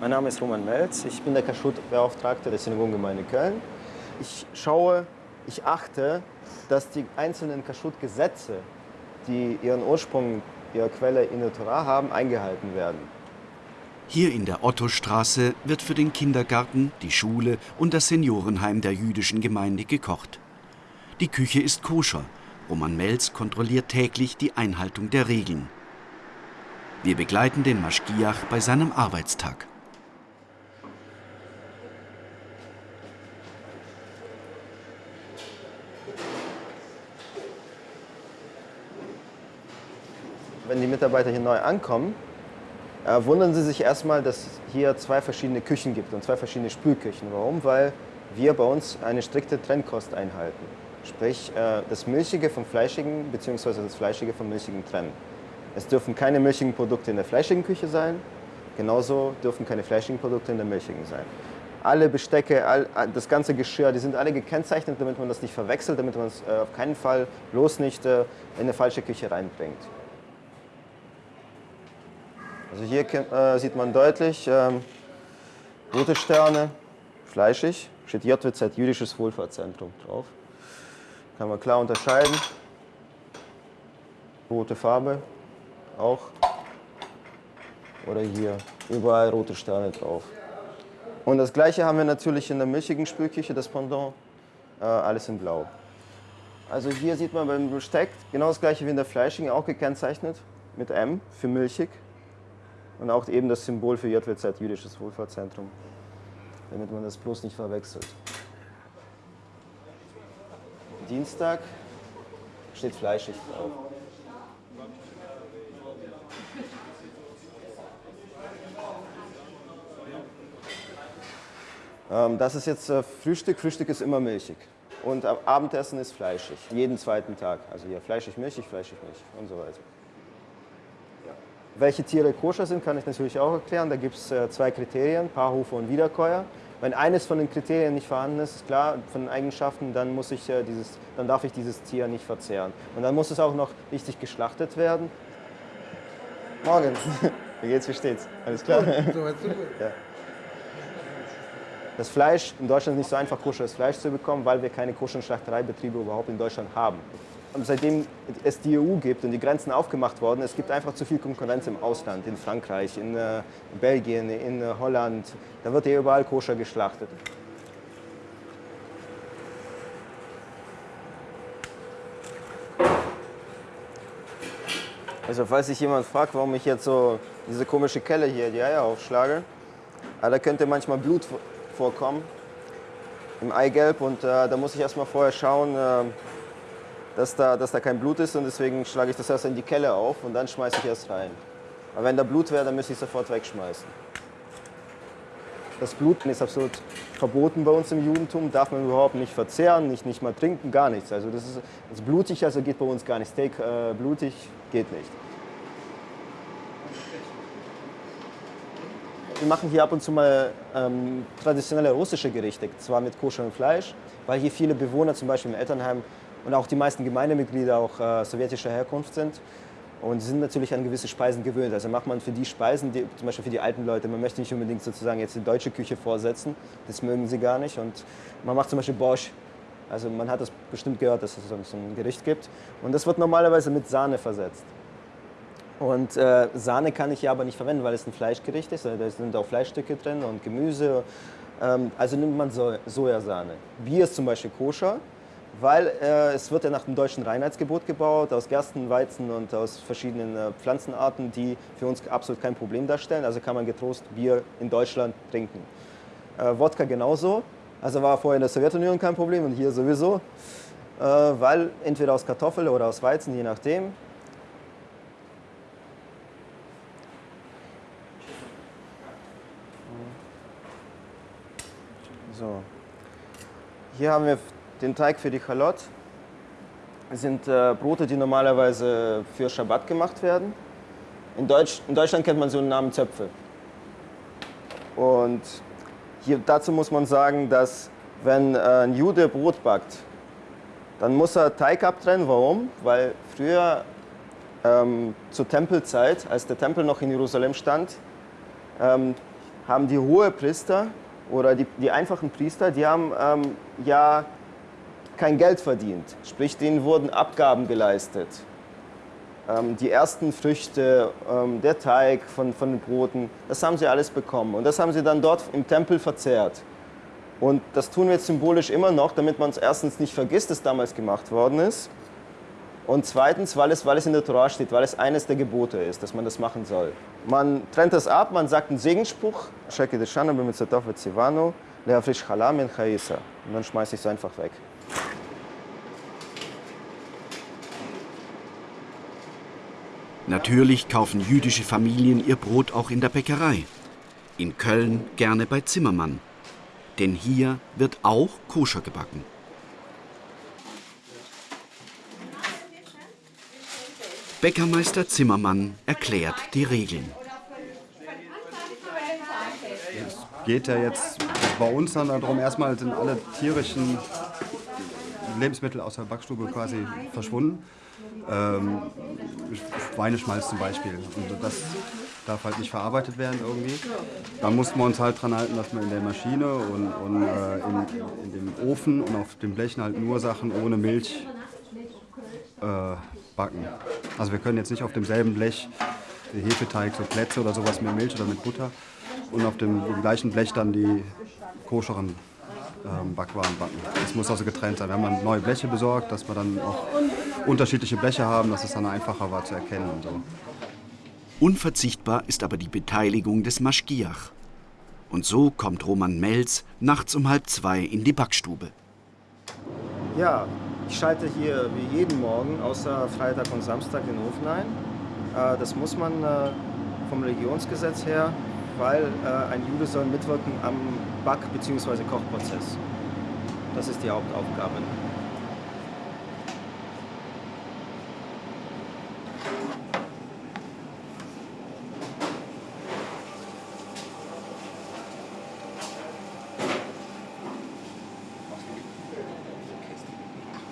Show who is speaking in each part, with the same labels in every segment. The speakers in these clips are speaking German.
Speaker 1: Mein Name ist Roman Melz. Ich bin der Kashrut-Beauftragte der Synagogengemeinde Köln. Ich schaue, ich achte, dass die einzelnen Kashrut-Gesetze, die ihren Ursprung, ihre Quelle in der Torah haben, eingehalten werden.
Speaker 2: Hier in der Ottostraße wird für den Kindergarten, die Schule und das Seniorenheim der jüdischen Gemeinde gekocht. Die Küche ist koscher. Roman Melz kontrolliert täglich die Einhaltung der Regeln. Wir begleiten den Maschgiach bei seinem Arbeitstag.
Speaker 1: Wenn die Mitarbeiter hier neu ankommen, äh, wundern sie sich erstmal, dass es hier zwei verschiedene Küchen gibt und zwei verschiedene Spülküchen. Warum? Weil wir bei uns eine strikte Trennkost einhalten. Sprich, äh, das Milchige vom Fleischigen bzw. das Fleischige vom Milchigen trennen. Es dürfen keine milchigen Produkte in der fleischigen Küche sein, genauso dürfen keine fleischigen Produkte in der milchigen sein. Alle Bestecke, all, das ganze Geschirr, die sind alle gekennzeichnet, damit man das nicht verwechselt, damit man es äh, auf keinen Fall bloß nicht in eine falsche Küche reinbringt. Also hier äh, sieht man deutlich ähm, rote Sterne, fleischig, steht JWZ, Jüdisches Wohlfahrtszentrum drauf. Kann man klar unterscheiden. Rote Farbe auch. Oder hier, überall rote Sterne drauf. Und das gleiche haben wir natürlich in der milchigen Spülküche, das Pendant, äh, alles in blau. Also hier sieht man beim Besteck genau das gleiche wie in der fleischigen, auch gekennzeichnet mit M für milchig. Und auch eben das Symbol für JWZ, Jüdisches Wohlfahrtszentrum, damit man das bloß nicht verwechselt. Dienstag steht fleischig drauf. Ähm, das ist jetzt äh, Frühstück. Frühstück ist immer milchig. Und Abendessen ist fleischig. Jeden zweiten Tag. Also hier fleischig, milchig, fleischig, milchig und so weiter. Welche Tiere koscher sind, kann ich natürlich auch erklären. Da gibt es äh, zwei Kriterien, Paarhufe und Wiederkäuer. Wenn eines von den Kriterien nicht vorhanden ist, ist klar, von den Eigenschaften, dann, muss ich, äh, dieses, dann darf ich dieses Tier nicht verzehren. Und dann muss es auch noch richtig geschlachtet werden. Morgen. Wie geht's, wie steht's? Alles klar? So weit, so gut. Ja. Das Fleisch in Deutschland ist nicht so einfach, koscheres Fleisch zu bekommen, weil wir keine koscheren Schlachtereibetriebe überhaupt in Deutschland haben seitdem es die EU gibt und die Grenzen aufgemacht worden, es gibt einfach zu viel Konkurrenz im Ausland, in Frankreich, in äh, Belgien, in äh, Holland. Da wird ja überall koscher geschlachtet. Also falls sich jemand fragt, warum ich jetzt so diese komische Kelle hier, die Eier aufschlage, ah, da könnte manchmal Blut vorkommen im Eigelb und äh, da muss ich erstmal vorher schauen, äh, dass da, dass da kein Blut ist und deswegen schlage ich das erst in die Kelle auf und dann schmeiße ich erst rein. Aber wenn da Blut wäre, dann müsste ich sofort wegschmeißen. Das Blut ist absolut verboten bei uns im Judentum, darf man überhaupt nicht verzehren, nicht, nicht mal trinken, gar nichts. Also das ist, das blutig, also geht bei uns gar nicht. Steak äh, blutig geht nicht. Wir machen hier ab und zu mal ähm, traditionelle russische Gerichte, zwar mit koscherem Fleisch, weil hier viele Bewohner, zum Beispiel im Elternheim, und auch die meisten Gemeindemitglieder auch äh, sowjetischer Herkunft sind. Und sie sind natürlich an gewisse Speisen gewöhnt. Also macht man für die Speisen, die, zum Beispiel für die alten Leute, man möchte nicht unbedingt sozusagen jetzt die deutsche Küche vorsetzen, das mögen sie gar nicht. Und man macht zum Beispiel Borsch. Also man hat das bestimmt gehört, dass es so ein Gericht gibt. Und das wird normalerweise mit Sahne versetzt. Und äh, Sahne kann ich ja aber nicht verwenden, weil es ein Fleischgericht ist. Da sind auch Fleischstücke drin und Gemüse. Ähm, also nimmt man so Sojasahne. Bier ist zum Beispiel koscher weil äh, es wird ja nach dem deutschen Reinheitsgebot gebaut, aus Gersten, Weizen und aus verschiedenen äh, Pflanzenarten, die für uns absolut kein Problem darstellen. Also kann man getrost Bier in Deutschland trinken. Äh, Wodka genauso, also war vorher in der Sowjetunion kein Problem und hier sowieso, äh, weil entweder aus Kartoffel oder aus Weizen, je nachdem. So. Hier haben wir den Teig für die Chalot. Das sind äh, Brote, die normalerweise für Schabbat gemacht werden. In, Deutsch, in Deutschland kennt man so einen Namen Zöpfe. Und hier, dazu muss man sagen, dass wenn äh, ein Jude Brot backt, dann muss er Teig abtrennen. Warum? Weil früher ähm, zur Tempelzeit, als der Tempel noch in Jerusalem stand, ähm, haben die Hohepriester oder die, die einfachen Priester, die haben ähm, ja kein Geld verdient. Sprich, denen wurden Abgaben geleistet. Ähm, die ersten Früchte, ähm, der Teig von, von den Broten, das haben sie alles bekommen. Und das haben sie dann dort im Tempel verzehrt. Und das tun wir jetzt symbolisch immer noch, damit man es erstens nicht vergisst, dass damals gemacht worden ist. Und zweitens, weil es, weil es in der Torah steht, weil es eines der Gebote ist, dass man das machen soll. Man trennt das ab, man sagt einen Segensspruch, und dann schmeiße ich es einfach weg.
Speaker 2: Natürlich kaufen jüdische Familien ihr Brot auch in der Bäckerei. In Köln gerne bei Zimmermann. Denn hier wird auch koscher gebacken. Bäckermeister Zimmermann erklärt die Regeln.
Speaker 3: Es geht ja jetzt bei uns dann darum, erstmal sind alle tierischen Lebensmittel aus der Backstube quasi verschwunden. Ähm, zum Beispiel. Und das darf halt nicht verarbeitet werden irgendwie. Da mussten wir uns halt dran halten, dass wir in der Maschine und, und äh, in, in, dem Ofen und auf den Blechen halt nur Sachen ohne Milch äh, backen. Also wir können jetzt nicht auf demselben Blech Hefeteig, so Plätze oder sowas mit Milch oder mit Butter und auf dem gleichen Blech dann die koscheren ähm, Backwaren backen. Das muss also getrennt sein. Wir haben neue Bleche besorgt, dass wir dann auch unterschiedliche Bleche haben, dass es dann einfacher war zu erkennen und so.
Speaker 2: Unverzichtbar ist aber die Beteiligung des Maschgiach. Und so kommt Roman Melz nachts um halb zwei in die Backstube.
Speaker 1: Ja, ich schalte hier wie jeden Morgen, außer Freitag und Samstag, den Ofen ein. Äh, das muss man äh, vom Religionsgesetz her, weil äh, ein Jude soll mitwirken am Back- bzw. Kochprozess. Das ist die Hauptaufgabe.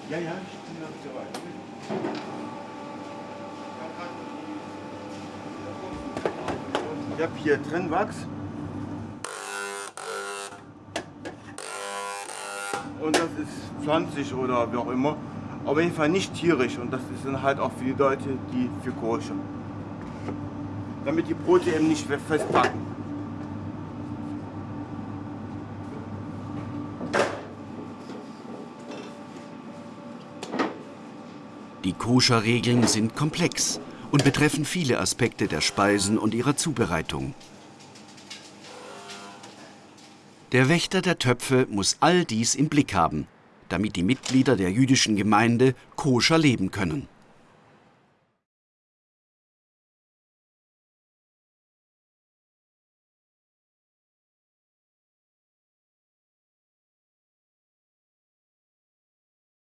Speaker 4: Ja, ja, ich bin noch so Ich habe hier drin Wachs. Und das ist 20 oder wie auch immer. Auf jeden Fall nicht tierisch und das ist dann halt auch für die Leute, die für Koscher. Damit die Brote eben nicht festpacken.
Speaker 2: Die Koscher-Regeln sind komplex und betreffen viele Aspekte der Speisen und ihrer Zubereitung. Der Wächter der Töpfe muss all dies im Blick haben, damit die Mitglieder der jüdischen Gemeinde koscher leben können.